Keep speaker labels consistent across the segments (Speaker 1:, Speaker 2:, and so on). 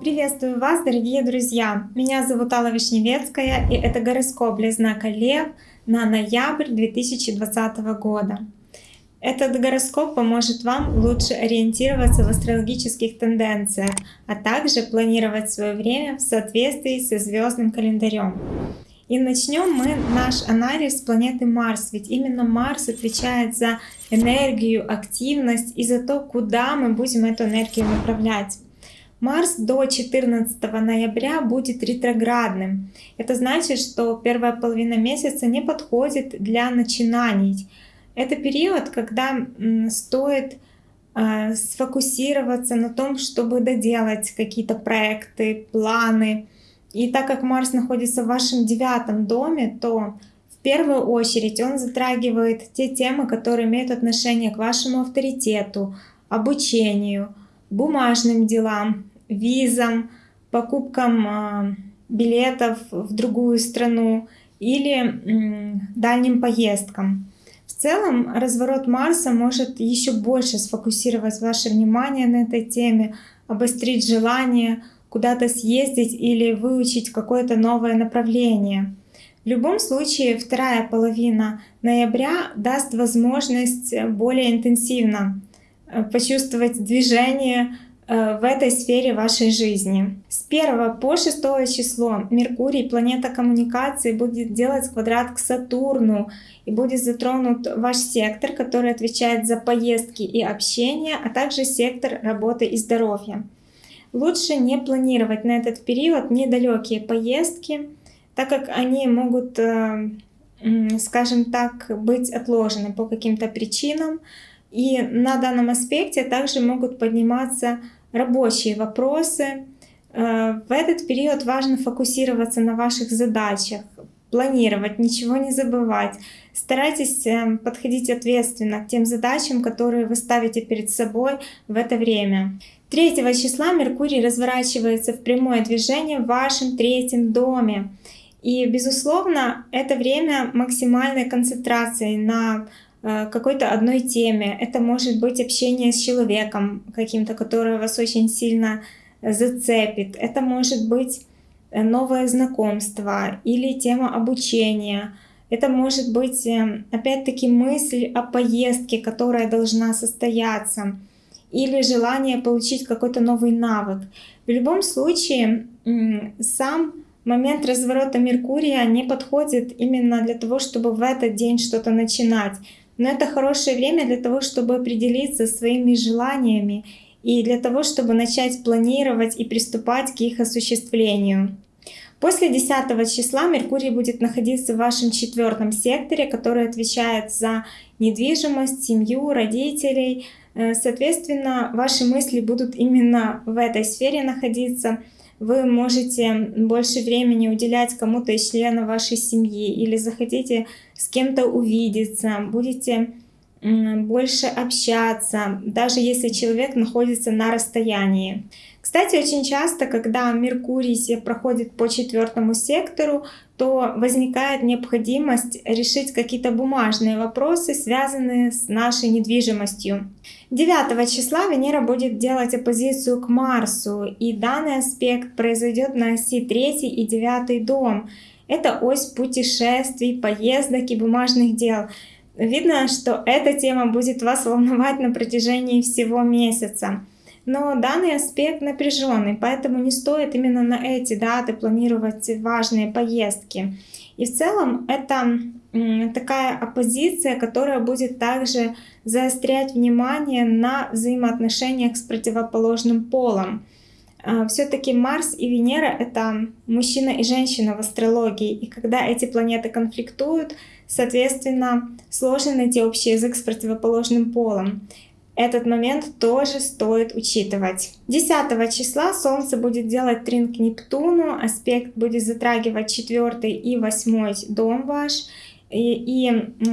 Speaker 1: Приветствую вас, дорогие друзья! Меня зовут Алла Вишневецкая, и это гороскоп для знака Лев на ноябрь 2020 года. Этот гороскоп поможет вам лучше ориентироваться в астрологических тенденциях, а также планировать свое время в соответствии со звездным календарем. И начнем мы наш анализ планеты Марс, ведь именно Марс отвечает за энергию, активность и за то, куда мы будем эту энергию направлять. Марс до 14 ноября будет ретроградным. Это значит, что первая половина месяца не подходит для начинаний, это период, когда стоит а, сфокусироваться на том, чтобы доделать какие-то проекты, планы. И так как Марс находится в вашем девятом доме, то в первую очередь он затрагивает те темы, которые имеют отношение к вашему авторитету, обучению, бумажным делам, визам, покупкам а, билетов в другую страну или дальним поездкам. В целом, разворот Марса может еще больше сфокусировать ваше внимание на этой теме, обострить желание куда-то съездить или выучить какое-то новое направление. В любом случае, вторая половина ноября даст возможность более интенсивно э, почувствовать движение, Э, в этой сфере вашей жизни. С 1 по 6 число Меркурий, планета коммуникации, будет делать квадрат к Сатурну и будет затронут ваш сектор, который отвечает за поездки и общение, а также сектор работы и здоровья. Лучше не планировать на этот период недалекие поездки, так как они могут, э, скажем так, быть отложены по каким-то причинам. И на данном аспекте также могут подниматься рабочие вопросы. Э, в этот период важно фокусироваться на ваших задачах, планировать, ничего не забывать. Старайтесь э, подходить ответственно к тем задачам, которые вы ставите перед собой в это время. 3 числа Меркурий разворачивается в прямое движение в вашем третьем доме. И, безусловно, это время максимальной концентрации на Э, какой-то одной теме. Это может быть общение с человеком каким-то, который вас очень сильно зацепит. Это может быть э, новое знакомство или тема обучения. Это может быть, э, опять-таки, мысль о поездке, которая должна состояться. Или желание получить какой-то новый навык. В любом случае, сам момент разворота Меркурия не подходит именно для того, чтобы в этот день что-то начинать. Но это хорошее время для того, чтобы определиться своими желаниями и для того, чтобы начать планировать и приступать к их осуществлению. После 10 числа Меркурий будет находиться в вашем четвертом секторе, который отвечает за недвижимость, семью, родителей. Э, соответственно, ваши мысли будут именно в этой сфере находиться – вы можете больше времени уделять кому-то из членов вашей семьи или захотите с кем-то увидеться, будете больше общаться, даже если человек находится на расстоянии. Кстати, очень часто, когда Меркурий проходит по четвертому сектору, то возникает необходимость решить какие-то бумажные вопросы, связанные с нашей недвижимостью. 9 числа Венера будет делать оппозицию к Марсу, и данный аспект произойдет на оси 3 и 9 дом. Это ось путешествий, поездок и бумажных дел. Видно, что эта тема будет вас волновать на протяжении всего месяца. Но данный аспект напряженный, поэтому не стоит именно на эти даты планировать важные поездки. И в целом это такая оппозиция, которая будет также заострять внимание на взаимоотношениях с противоположным полом. А, Все-таки Марс и Венера — это мужчина и женщина в астрологии, и когда эти планеты конфликтуют, соответственно, сложно найти общий язык с противоположным полом. Этот момент тоже стоит учитывать. 10 числа Солнце будет делать трин к Нептуну, аспект будет затрагивать 4 и 8 дом ваш. И, и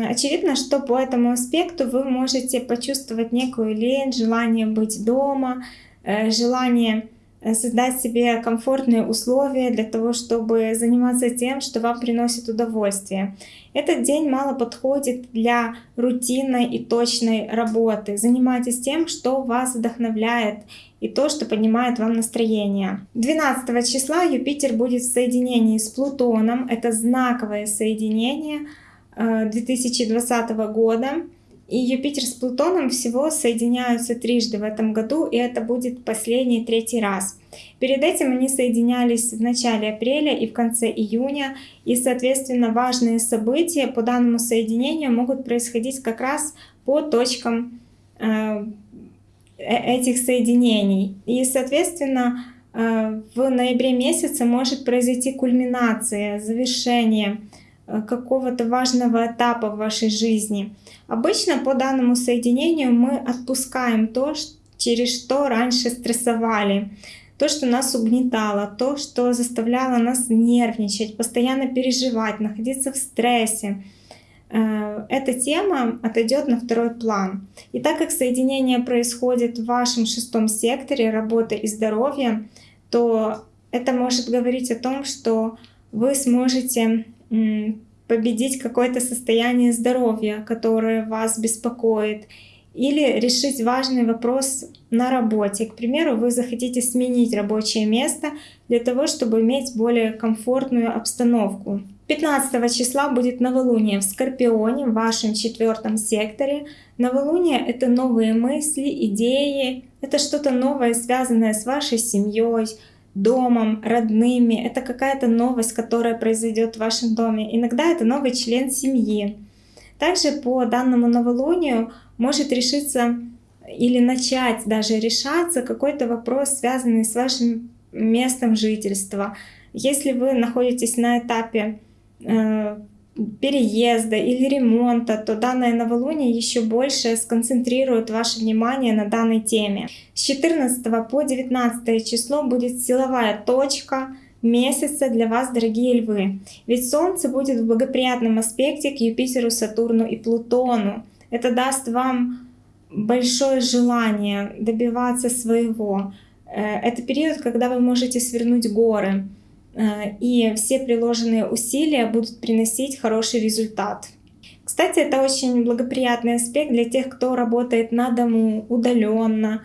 Speaker 1: очевидно, что по этому аспекту вы можете почувствовать некую лень, желание быть дома, э, желание создать себе комфортные условия для того, чтобы заниматься тем, что вам приносит удовольствие. Этот день мало подходит для рутинной и точной работы. Занимайтесь тем, что вас вдохновляет и то, что поднимает вам настроение. 12 числа Юпитер будет в соединении с Плутоном. Это знаковое соединение 2020 э, года. И Юпитер с Плутоном всего соединяются трижды в этом году, и это будет последний третий раз. Перед этим они соединялись в начале апреля и в конце июня, и, соответственно, важные события по данному соединению могут происходить как раз по точкам э, э этих соединений. И, соответственно, э, в ноябре месяце может произойти кульминация, завершение какого-то важного этапа в вашей жизни. Обычно по данному соединению мы отпускаем то, через что раньше стрессовали, то, что нас угнетало, то, что заставляло нас нервничать, постоянно переживать, находиться в стрессе. Э, эта тема отойдет на второй план. И так как соединение происходит в вашем шестом секторе работы и здоровья, то это может говорить о том, что вы сможете победить какое-то состояние здоровья, которое вас беспокоит, или решить важный вопрос на работе. К примеру, вы захотите сменить рабочее место для того, чтобы иметь более комфортную обстановку. 15 числа будет новолуние в Скорпионе, в вашем четвертом секторе. Новолуние — это новые мысли, идеи, это что-то новое, связанное с вашей семьей, домом, родными. Это какая-то новость, которая произойдет в вашем доме. Иногда это новый член семьи. Также по данному новолунию может решиться или начать даже решаться какой-то вопрос, связанный с вашим местом жительства. Если вы находитесь на этапе э, переезда или ремонта, то данное новолуние еще больше сконцентрирует ваше внимание на данной теме. С 14 по 19 число будет силовая точка месяца для вас, дорогие львы. Ведь Солнце будет в благоприятном аспекте к Юпитеру, Сатурну и Плутону. Это даст вам большое желание добиваться своего. Э, это период, когда вы можете свернуть горы. Э, и все приложенные усилия будут приносить хороший результат. Кстати, это очень благоприятный аспект для тех, кто работает на дому удаленно.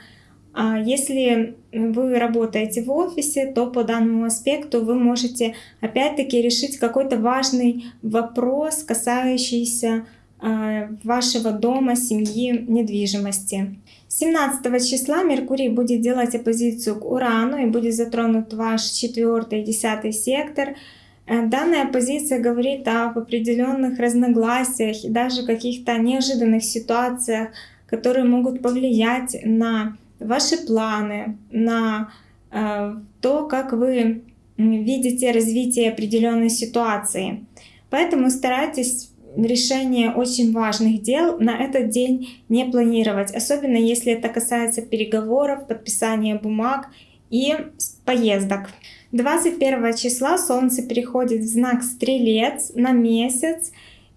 Speaker 1: А если вы работаете в офисе, то по данному аспекту вы можете опять-таки решить какой-то важный вопрос, касающийся э, вашего дома, семьи, недвижимости. 17 числа Меркурий будет делать оппозицию к Урану и будет затронут ваш 4 и 10 сектор. Э, данная оппозиция говорит об определенных разногласиях и даже каких-то неожиданных ситуациях, которые могут повлиять на ваши планы, на э, то, как вы видите развитие определенной ситуации. Поэтому старайтесь решение очень важных дел на этот день не планировать, особенно если это касается переговоров, подписания бумаг и поездок. 21 числа Солнце переходит в знак Стрелец на месяц,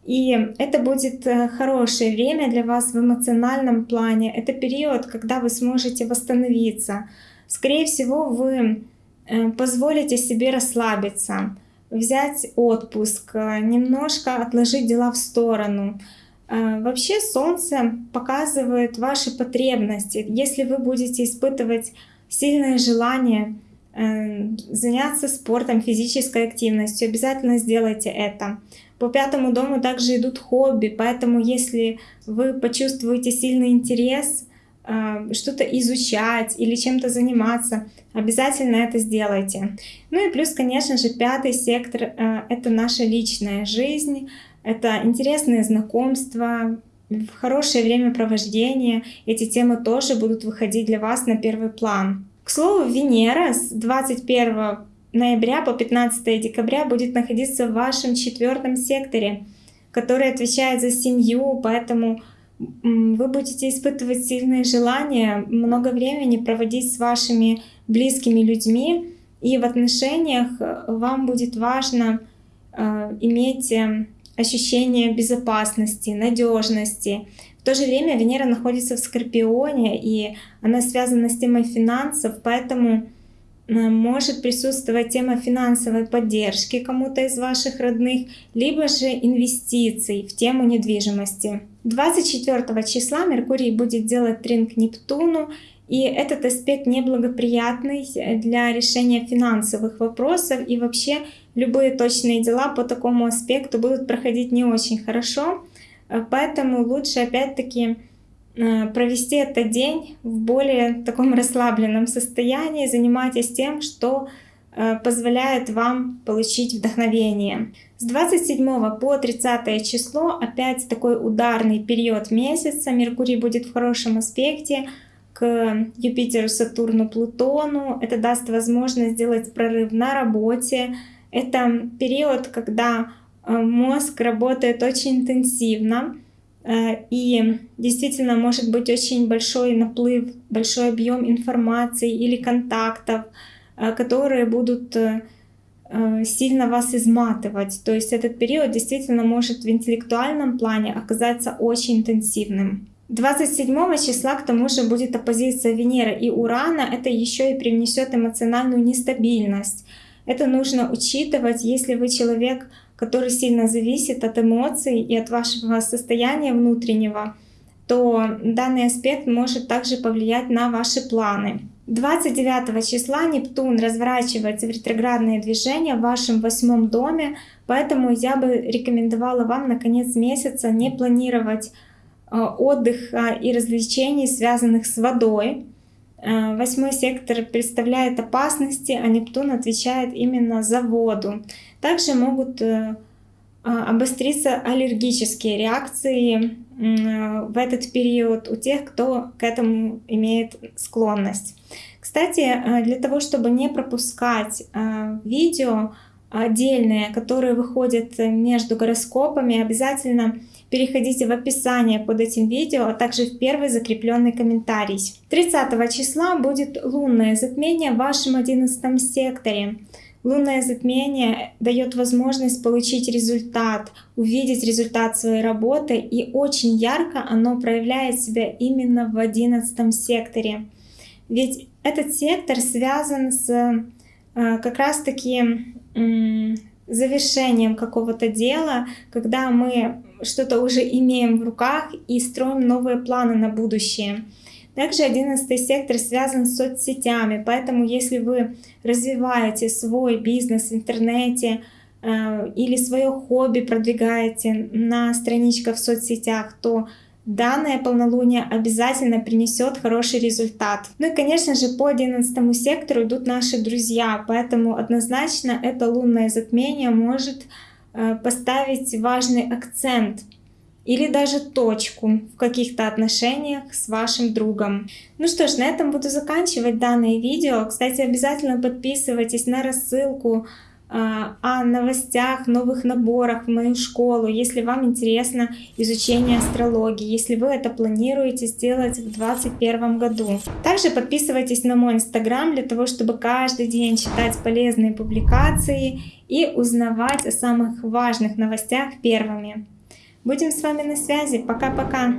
Speaker 1: и это будет э, хорошее время для вас в эмоциональном плане. Это период, когда вы сможете восстановиться. Скорее всего, вы э, позволите себе расслабиться взять отпуск, э, немножко отложить дела в сторону. Э, вообще Солнце показывает ваши потребности. Если вы будете испытывать сильное желание э, заняться спортом, физической активностью, обязательно сделайте это. По пятому дому также идут хобби, поэтому если вы почувствуете сильный интерес, что-то изучать или чем-то заниматься, обязательно это сделайте. Ну и плюс, конечно же, пятый сектор э, — это наша личная жизнь, это интересные знакомства, хорошее времяпровождение. Эти темы тоже будут выходить для вас на первый план. К слову, Венера с 21 ноября по 15 декабря будет находиться в вашем четвертом секторе, который отвечает за семью, поэтому вы будете испытывать сильное желание много времени проводить с вашими близкими людьми, и в отношениях э, вам будет важно э, иметь э, ощущение безопасности, надежности. В то же время Венера находится в Скорпионе, и она связана с темой финансов, поэтому может присутствовать тема финансовой поддержки кому-то из ваших родных, либо же инвестиций в тему недвижимости. 24 числа Меркурий будет делать трин к Нептуну, и этот аспект неблагоприятный для решения финансовых вопросов, и вообще любые точные дела по такому аспекту будут проходить не очень хорошо, поэтому лучше опять-таки Э, провести этот день в более таком расслабленном состоянии, занимайтесь тем, что позволяет вам получить вдохновение. С 27 по 30 число опять такой ударный период месяца. Меркурий будет в хорошем аспекте к Юпитеру, Сатурну, Плутону. Это даст возможность сделать прорыв на работе. Это период, когда э, мозг работает очень интенсивно. Э, и действительно может быть очень большой наплыв, большой объем информации или контактов, э, которые будут э, сильно вас изматывать. То есть этот период действительно может в интеллектуальном плане оказаться очень интенсивным. 27 числа к тому же будет оппозиция Венеры и Урана. Это еще и привнесет эмоциональную нестабильность. Это нужно учитывать, если вы человек, который сильно зависит от эмоций и от вашего состояния внутреннего, то данный аспект может также повлиять на ваши планы. 29 числа Нептун разворачивается в ретроградное движение в вашем восьмом доме, поэтому я бы рекомендовала вам на конец месяца не планировать э, отдых и развлечений, связанных с водой. Э, восьмой сектор представляет опасности, а Нептун отвечает именно за воду. Также могут а, обостриться аллергические реакции в этот период у тех, кто к этому имеет склонность. Кстати, э, для того, чтобы не пропускать э, видео отдельные, которые выходят между гороскопами, обязательно переходите в описание под этим видео, а также в первый закрепленный комментарий. 30 числа будет лунное затмение в вашем 11 секторе. Лунное затмение дает возможность получить результат, увидеть результат своей работы, и очень ярко оно проявляет себя именно в одиннадцатом секторе. Ведь этот сектор связан с э, как раз-таки завершением какого-то дела, когда мы что-то уже имеем в руках и строим новые планы на будущее. Также 11 сектор связан с соцсетями, поэтому если вы развиваете свой бизнес в интернете э, или свое хобби продвигаете на страничках в соцсетях, то данное полнолуние обязательно принесет хороший результат. Ну и, конечно же, по 11 сектору идут наши друзья, поэтому однозначно это лунное затмение может э, поставить важный акцент или даже точку в каких-то отношениях с вашим другом. Ну что ж, на этом буду заканчивать данное видео. Кстати, обязательно подписывайтесь на рассылку а, о новостях, новых наборах в мою школу, если вам интересно изучение астрологии, если вы это планируете сделать в 2021 году. Также подписывайтесь на мой инстаграм для того, чтобы каждый день читать полезные публикации и узнавать о самых важных новостях первыми. Будем с вами на связи. Пока-пока.